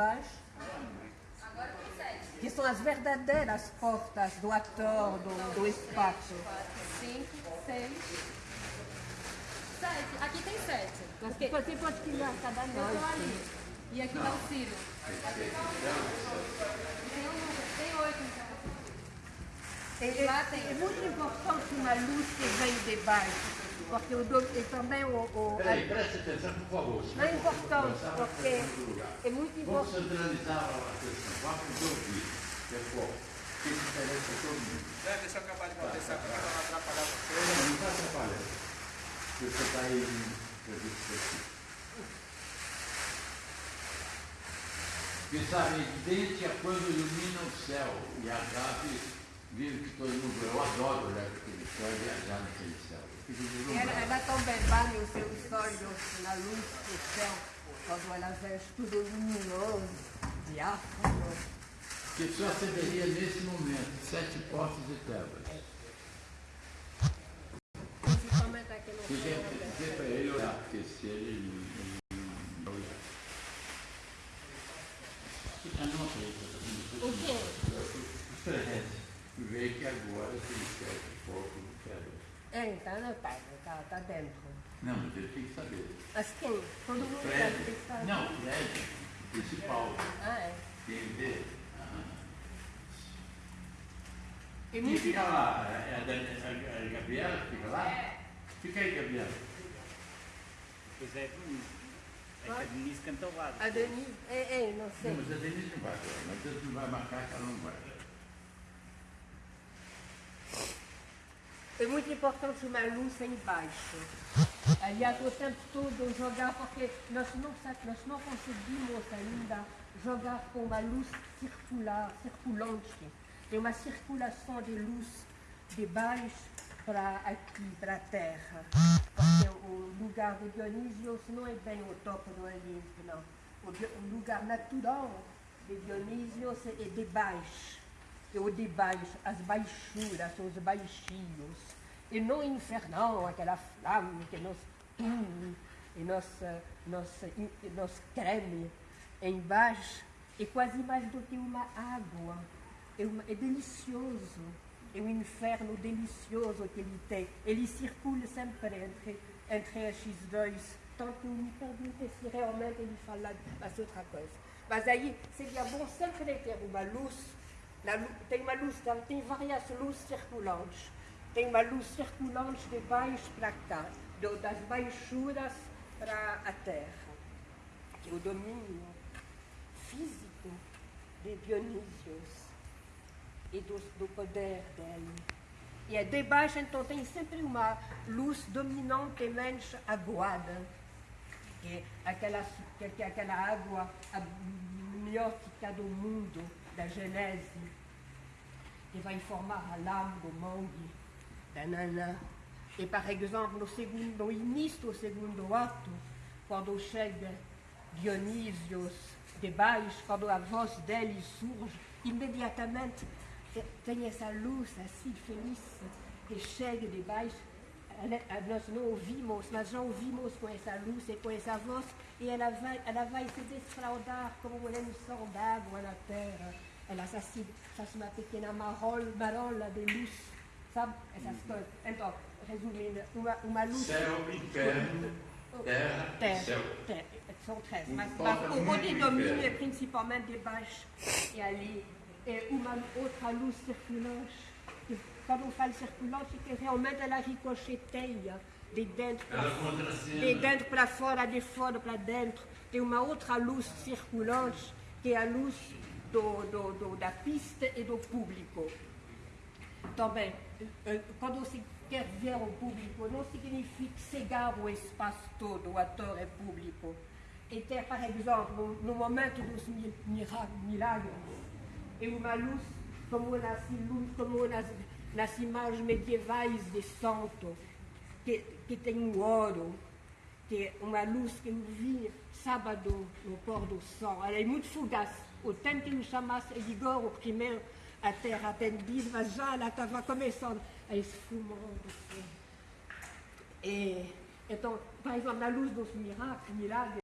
baixo, que são as verdadeiras portas do ator, do, do espaço. Cinco, seis, sete. Aqui tem sete. Porque Você pode criar cada noite. ali. E aqui tá o Ciro. Tem um oito então. É, é- é muito importante uma luz que vem de baixo, porque o, do- e também o, o, a- Peraí, preste atenção, por favor. não é importante, porque é muito Vamos importante. centralizar a atenção. Vamos ouvir, pessoal. Que interessa a todo mundo. Né, Deixa eu acabar de acontecer aqui para não atrapalhar você. Não, não está atrapalhando. Você está aí em serviço aqui. Porque sabe, é evidente é quando ilumina o céu e as aves vivem que todo mundo. Eu adoro olhar para aquele céu e viajar naquele céu. Ela, ela também banha os seus olhos na luz do céu, quando ela vê tudo luminoso, diáfano. Que só acenderia nesse momento sete portas de tebas. Principalmente aqui no Dizer céu. dizer para ele olhar, porque se ele ele não olhar. Fica nota aí, tá O quê? Os presentes. Vê que agora tem sete portas de tebas. É, então não tá, tá, tá dentro. Não, mas ele tem que saber. Mas quem? Todo mundo sabe que está. Não, Fred, principal. Ah, é. Quem vê. Ah. E Quem fica lá? É a, Dan- a, a Gabriela que fica lá? Fica aí, Gabriela. Pois é, é que a Denise cantou lá. A Denise, é, é, não Não, sei. mas a Denise não vai. Mas Deus não vai marcar que ela não vai. É muito importante uma luz em baixo. Aliás, o tempo todo jogar, porque nós não, nós não conseguimos ainda jogar com uma luz circular, circulante. Tem uma circulação de luz de baixo para aqui, para a Terra. Porque o lugar de Dionísio não é bem o topo do Olimpo, não. Dio- o lugar natural de Dionísio é de baixo o de baixo, as baixuras, os baixinhos, e não infernal, aquela flama que nos une e nos, nos, nos creme embaixo, é quase mais do que uma água. É, uma- é delicioso, é um inferno delicioso que ele tem. Ele circula sempre entre, entre esses dois, tanto que me pergunte se realmente ele fala mas outra coisa. Mas aí seria bom sempre ter uma luz tem uma luz, tem várias luzes circulantes. Tem uma luz circulante de baixo para cá, do- das baixuras para a terra, que é o domínio físico de Dionísios e do, do poder dele. E é de baixo, então, tem sempre uma luz dominante menos aguada, que é aquela, que, que é aquela água amniótica do mundo, da Genese, que vai formar a lama do mangue, da nanã. E, por exemplo, no, segundo, no início do segundo ato, quando chega Dionísios de baixo, quando a voz dele surge, imediatamente te- tem essa luz assim feliz que chega de baixo. Nós não ouvimos, mas já ouvimos com essa luz e com essa voz, e ela vai, ela vai se desfraudar como uma emissão d'água na terra. Faz uma pequena marol, marola de luz, sabe? Essas coisas. Então, resumindo, uma, uma luz. Céu, inferno, terra, Terra, céu. terra, são três, mas, toca mas o domínio é principalmente e ali é uma outra luz circulante. que Quando eu falo circulante, que realmente ela ricocheteia de dentro para fora, de dentro para fora, de fora para dentro. Tem uma outra luz circulante, que é a luz do, do- do- da pista e do público. Também, eh, quando se quer ver o público, não significa cegar o espaço todo, o ator é público. E ter, por exemplo, no- momento dos milagres, é uma luz como nas, como nas, nas imagens medievais de santo, que, que tem um ouro, que é uma luz que eu vi sábado no pôr do sol. Ela é muito fugaz. O tempo que eu chamasse Igor, o primeiro a ter atendido, mas já ela estava começando a esfumar. assim. E, então, por exemplo, na luz dos milagres, milagres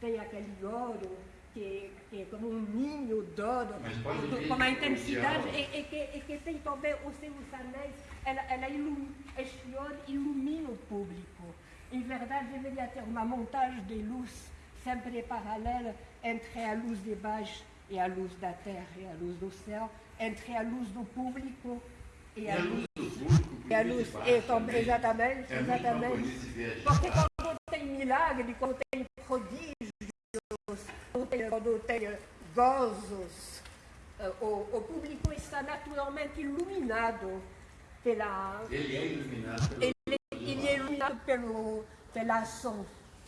tem aquele ouro que, que é como um ninho de ouro, Mas pode com- uma de intensidade, e, e que, e que tem também os seus anéis, ela, ela ilumina, este ouro ilumina o público. Em verdade, deveria ter uma montagem de luz sempre paralela entre a luz de baixo e a luz da terra e a luz do céu, entre a luz do público e E a luz luz do público, e a de luz, e tam- também, exatamente, É exatamente. Porque quando tem milagre, quando tem prodígios, quando tem, quando tem gozos, o, o público está naturalmente iluminado pela. Ele é iluminado pelo Ele, ele é iluminado pelo, pela ação,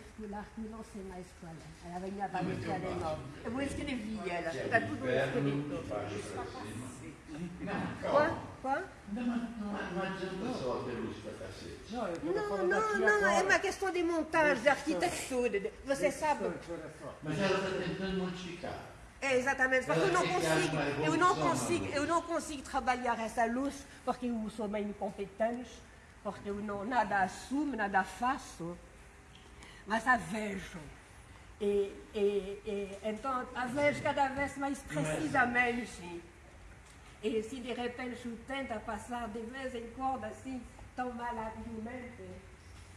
circular que não sei mais qual é. Ela. Eu vou escrever ela, está do tudo escrito. Não, Qual? Não, não, não adianta só ter luz para cacete. Não, Não, é uma questão de montagem, de arquitetura. Você sabe. Mas ela está tentando modificar. É, exatamente, porque eu não consigo, eu não consigo, na eu não consigo trabalhar essa luz porque eu sou meio incompetente, porque eu não nada assumo, nada faço, mas a vejo. E, e- e, então a vejo cada vez mais precisamente. E se de repente eu tento passar de vez em quando assim, tão malhabilmente,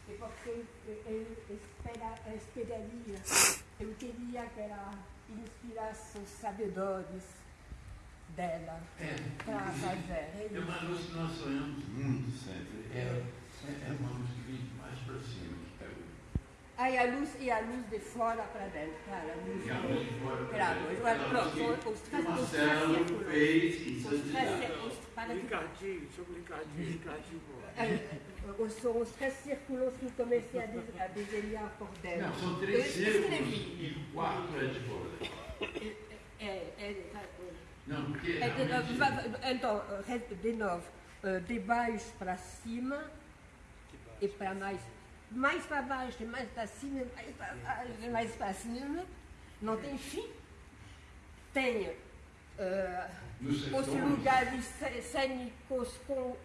é porque eu, eu espera, esperaria, eu queria que ela inspirasse os sabedores dela É, para fazer. É uma luz que nós sonhamos muito sempre. É, é, é uma luz que vem mais para cima. Aí a luz e a luz de fora para dentro, claro, a luz e a luz de fora para Claro, dentro. Aquela pronto, os três- Marcelo círculos. fez em para que Ricardinho, sobre Ricardinho, Ricardinho. pô. Eh, os, são os três círculos que eu comecei a, des- a desenhar por dentro. Não, são três círculos escrevi. e o quarto é de fora. É, é, Não, porque é, de- então, de novo, eh, de baixo para cima e para mais. Mais para baixo, e mais para cima, e mais para baixo, e mais para cima. Não tem fim. Tem eh, nos os lugares cê- cênicos com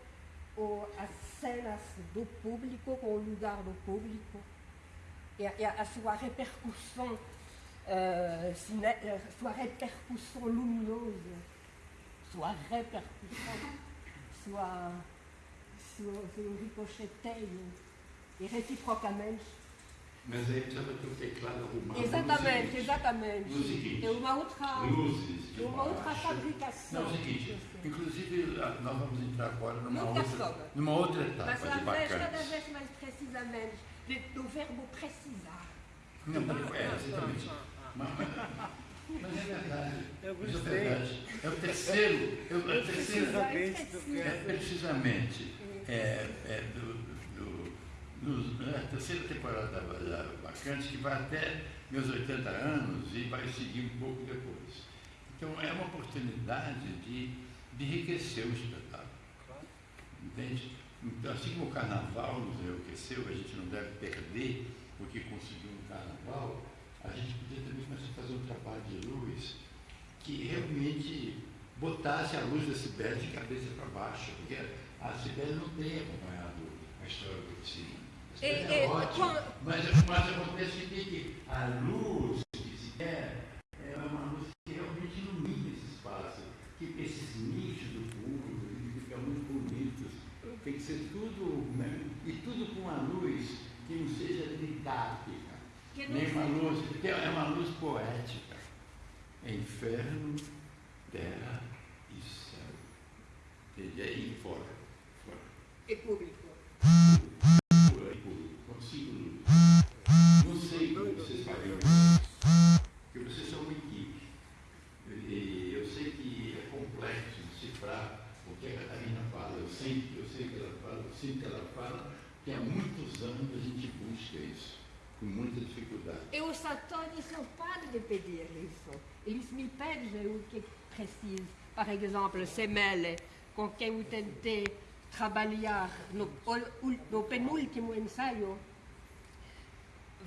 o, as cenas do público, com o lugar do público, e a, e a sua repercussão, eh, cine, eh, sua repercussão luminosa, sua repercussão, sua, seu, seu ricocheteio, e reciprocamente. Mas aí precisava ter o teclado arrumado. Exatamente, seguinte, exatamente. No seguinte, É uma outra, luzes de uma outra fabricação. Não, é o seguinte, inclusive ah, nós vamos entrar agora numa Nunca outra, numa outra etapa Mas de vez cada vez mais precisamente de- do verbo precisar. Não, mas é, exatamente. Mas, mas- mas é verdade. Eu Mas é gostei. verdade. É o terceiro, é o, é terceiro, Precisamente do que é precisamente é, é do, do, do- é a terceira temporada da, da Bacantes que vai até meus 80 anos e vai seguir um pouco depois. Então é uma oportunidade de, de enriquecer o espetáculo. Entende? Então, assim como o carnaval nos enriqueceu, a gente não deve perder o que conseguiu no carnaval, a gente podia também começar a fazer um trabalho de luz que realmente botasse a luz da Sibéria de cabeça para baixo, porque a Sibéria não tem acompanhado a história do oficina. A é ótima, quando- mas, mas acontece que, que a luz que se quer é uma luz que realmente ilumina esse espaço, que esses nichos do público ficam muito bonitos. Tem que ser tudo, né? e tudo com uma luz que não seja didática. Que Nem uma luz, porque é uma luz poética. É inferno, terra e céu. E aí fora. Fora. E público. Por aí, por consigo luz. Não sei como vocês fariam isso. Porque vocês são uma equipe. E eu sei que é complexo decifrar o que a Catarina fala. Eu sei, eu sei que ela fala, eu sei que ela fala, que há muitos anos a gente busca isso, com muita dificuldade. E os atores não param de pedir isso. Eles me pedem o que preciso. Por exemplo, Semele, com quem eu tentei trabalhar no, no penúltimo ensaio,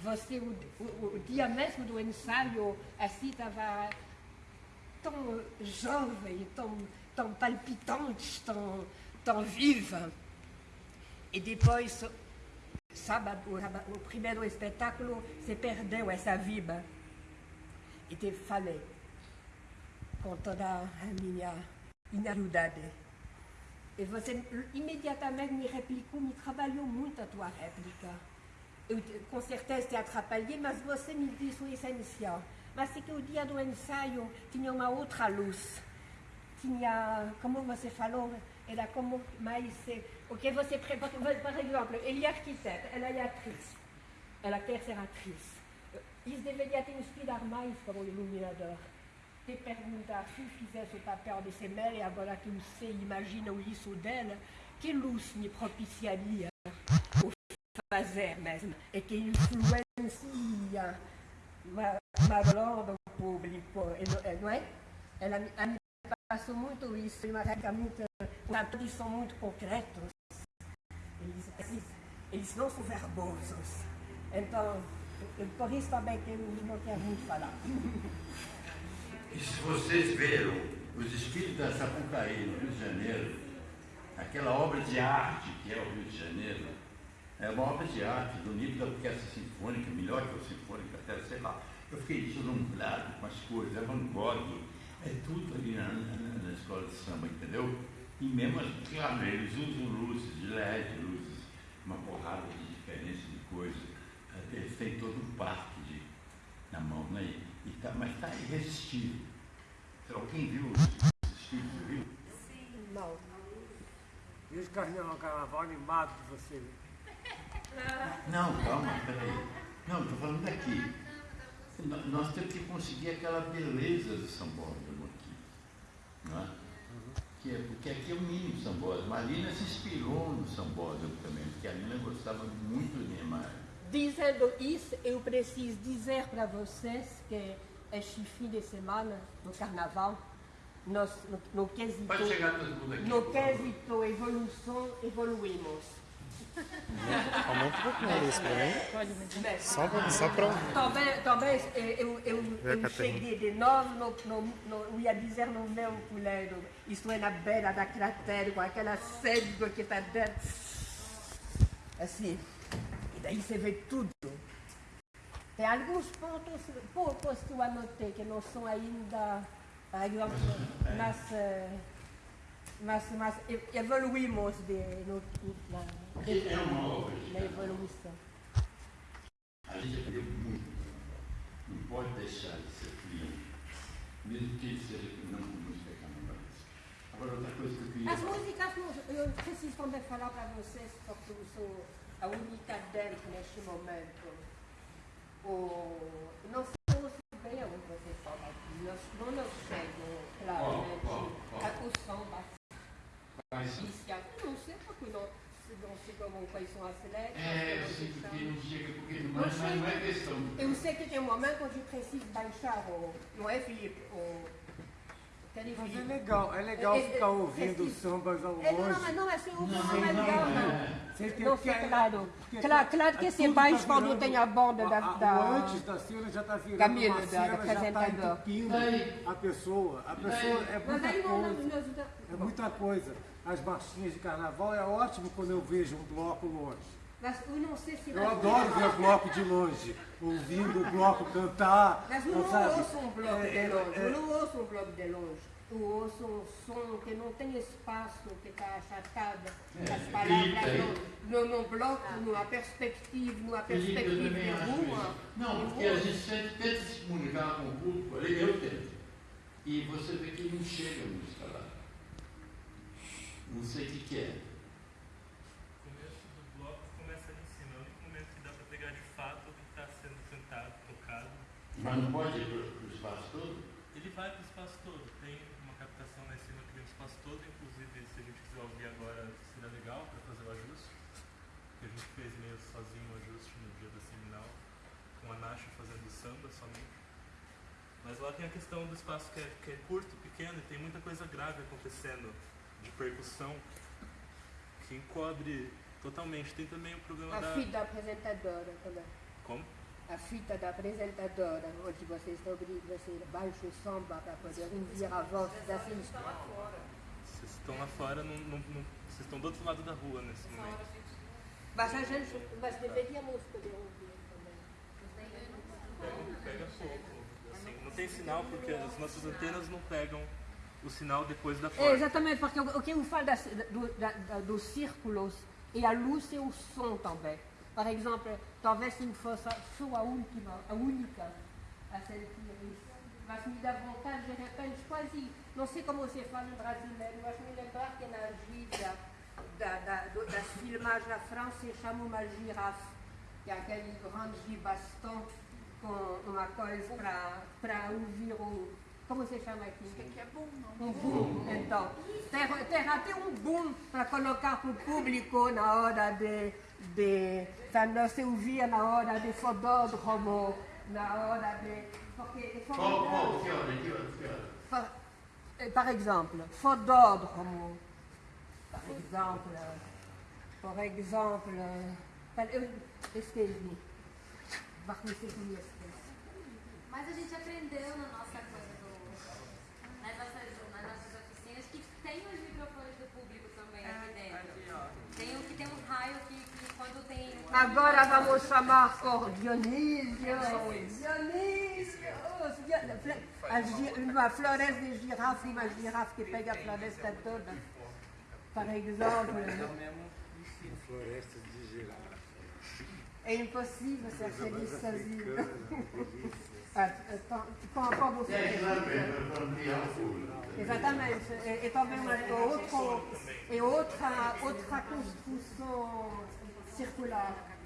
você, o, o dia mesmo do ensaio, assim estava tão jovem, tão, tão palpitante, tão, tão viva. E depois, sábado, o, primeiro espetáculo, se perdeu essa viba. E te falei, com toda a minha inarudade. E você imediatamente me replicou, me trabalhou muito a tua réplica. Eu com certeza te atrapalhei, mas você me disse o essencial. Mas é que o dia do ensaio tinha uma outra luz. Tinha, como você falou, era como mais. eh, O que você. pre- Por por exemplo, ele é arquiteta, ela é atriz. Ela quer ser atriz. Isso deveria te inspirar mais como iluminador. Te perguntar se fizesse o papel de Semel, e agora que eu sei, imagino isso dela, que luz me propiciaria o fazer mesmo, e que influencia ma, malgrado o público, e não- e não é? Ela, me- ela me passou muito isso, e uma réplica muito, atores são muito concretos, eles, eles, eles não são verbosos. Então, eu- por isso também que eu não quero muito falar. E se vocês viram os espíritos da Sapucaí, no Rio de Janeiro, aquela obra de arte que é o Rio de Janeiro, é uma obra de arte do nível da orquestra sinfônica, melhor que a sinfônica, até sei lá. Eu fiquei deslumbrado com as coisas, é Van Gogh, é tudo ali na, na- na escola de samba, entendeu? E mesmo, as- claro, eles usam luzes de LED, luzes, uma porrada de diferença de coisa. Eles têm todo um parque de, na mão, né? E tá, mas está irresistível. Se alguém viu os os espíritos, viu? Não. E os carnaval, carnaval animado de você. Não, calma, peraí. Não, estou falando daqui. Nó- Nós temos que conseguir aquela beleza do sambódromo aqui. Não é? Que é? Porque aqui é o mínimo sambódromo. A Lina se inspirou no sambódromo também, porque a Lina gostava muito de Niemeyer. Dizendo isso, eu preciso dizer para vocês que este fim de semana, no carnaval, nós, no, no quesito, Pode chegar todo mundo aqui. no quesito evolução, evoluímos. Aumenta um pouquinho isso pra mim. Só pra, só pra um. Talvez, talvez eh, eu, eu, eu cheguei de novo, no, no, no, eu ia dizer no meu puleiro, isto é na beira da cratera, com aquela sede que está dentro. Assim. E daí você vê tudo. Tem alguns pontos, poucos que eu anotei, que não são ainda, por exemplo, mas, eh, mas, mas evoluímos de, no, na, É uma obra de na evolução. A gente aprendeu muito. Não pode deixar de ser frio. Mesmo que ele seja não com música carnavalesca. Agora, outra coisa que eu queria As falar. músicas, eu preciso também falar para vocês, porque eu sou a única dentro neste momento. O, não ouço bem onde vocês falam aqui, nós não nos chegam claramente Qual, qual, qual? a- o som da Mas, quais são as letras. é, eu sei se porque não chega, porque não, mas não é questão. Eu sei que tem um momento onde preciso baixar o. Não é, Felipe? O. Mas é legal, é legal É, é, ficar é, ouvindo é, sambas ao É, não, longe. mas não, é assim, o Não, som é não, legal, não não. Você tem Não que- claro. porque Claro, claro que é se tudo baixa tá quando tem a banda da- a- a- da- O antes da cena já está virando Camilo, uma cena, da já está entupindo a pessoa. A pessoa é Mas muita não, não, coisa. não, É muita coisa. As marchinhas de carnaval é ótimo quando eu vejo um bloco longe. Mas eu não sei se. Eu adoro ver o bloco de longe, ouvindo o bloco cantar. Mas eu não sabe? ouço um bloco É, de longe. é, Eu não ouço um bloco de longe. Eu ouço um som que não tem espaço, que está achatado. É, As palavras no, no, no bloco, numa perspectiva, numa Felipe, eu perspectiva de acho rua. isso. Não, porque a gente sempre tenta se comunicar com o público, eu tento. E você vê que não chega a música lá. Não sei o que, que é. O começo do bloco começa ali em cima. É o único momento que dá pra pegar de fato o que está sendo cantado, tocado. Mas não pode ir para o espaço todo? Ele vai pro espaço todo. Tem uma captação lá em cima que vem pro espaço todo. Inclusive, se a gente quiser ouvir agora, seria legal para fazer o ajuste. Que a gente fez meio sozinho o ajuste no dia da seminal. Com a Nacha fazendo samba somente. Mas lá tem a questão do espaço que é, que é curto, pequeno, e tem muita coisa grave acontecendo de percussão que encobre totalmente. Tem também o problema A da. filha da apresentadora também. Como? A fita da apresentadora, onde você, está obri- você baixa o som para poder ouvir a voz da filha. Vocês estão lá fora, não, não, não- vocês estão do outro lado da rua nesse momento. Mas a gente, mas deveríamos poder ouvir também. Pega, pega pouco. Assim, não tem sinal porque as nossas antenas não pegam o sinal depois da É, porta. exatamente, porque o que eu falo das, do, da, da- dos círculos e a luz e o som também. Por exemplo, talvez se fosse última, a única a sentir isso. Mas me dá vontade, de repente, quase, não sei como se fala em brasileiro, mas me lembrar que na gíria da, da, das filmagens na França se chama uma girafe, que é aquele grande gibaston com uma coisa para ouvir o. Como se chama aqui? Que é bom, não. Um boom, então. Tem, tem até um boom para colocar para o público na hora de. De quando se ouvia na hora de fodódromo, na hora de. Porque, hora, que hora? par, par exemple, fodódromo. Par exemple. Por eu Esqueci. Mas a gente aprendeu na nossa coisa do, nas, nossas, nas nossas oficinas que tem os microfones do público também aqui dentro. Aqui, ó. Tem um que tem um raio que. Agora vamos chamar por Dionísio. Dionísio. A gi- uma floresta de girafa, uma girafa que pega a floresta toda. Por exemplo, Floresta de girafa. é impossível ser feliz sozinho. Ah, então, Como como você É, claro, é para ampliar o fogo. Exatamente. É, é também uma, é outro, é outra, outra construção circular.